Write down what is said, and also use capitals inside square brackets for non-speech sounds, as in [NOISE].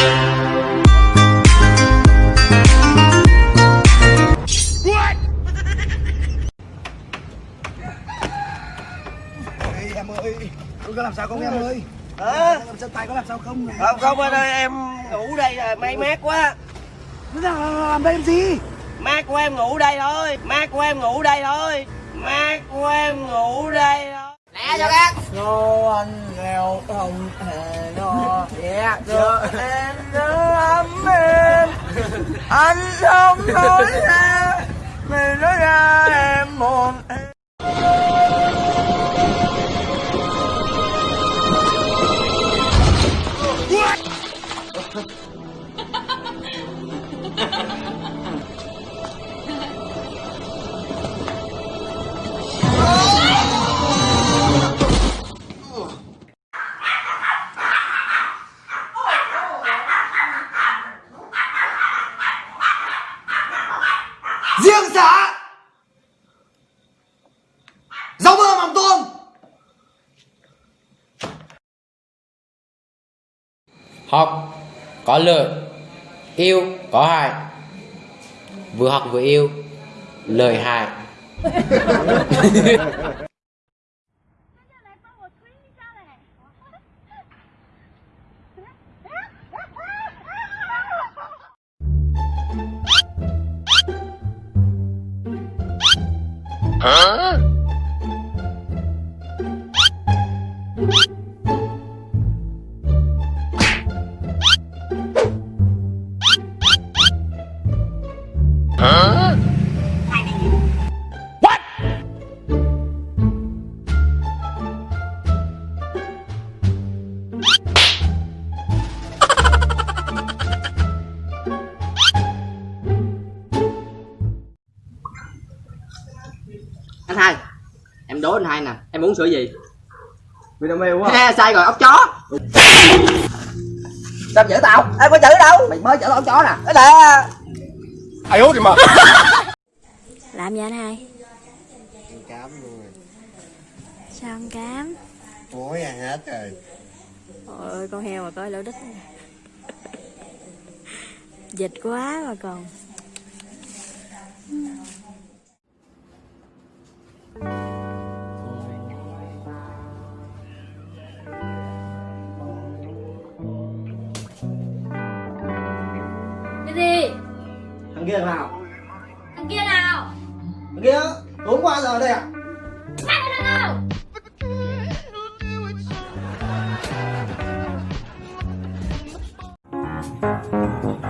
Em ơi Tôi có làm sao không em ơi? Hả? Làm sao tay có làm sao không? Không không anh ơi em ngủ đây là may mát quá. Làm, làm đây làm gì? Mát của em ngủ đây thôi Mát của em ngủ đây thôi Mát của em ngủ Dạ Cho em nhớ ấm em. Anh không nói ra Mình nói ra em một em riêng xã rau mơ mắm tôm. Học có lợi yêu có hại. Vừa học vừa yêu lợi hại [LAUGHS] Huh? Anh hai em đố anh hai nè em uống sữa gì? Vinamilk quá. Ha sai rồi ốc chó. Sao chữ tao? Em có chữ đâu? Mày mới chở ốc chó nè. Cái nè [LAUGHS] làm gì anh hai? Cám luôn rồi. Sao ăn cám? Muối ăn hết rồi? Ôi con heo mà coi lỗ đít dịch quá mà còn thằng kia nào Thằng kia nào? thằng kia tối qua giờ đây à nào? Ê,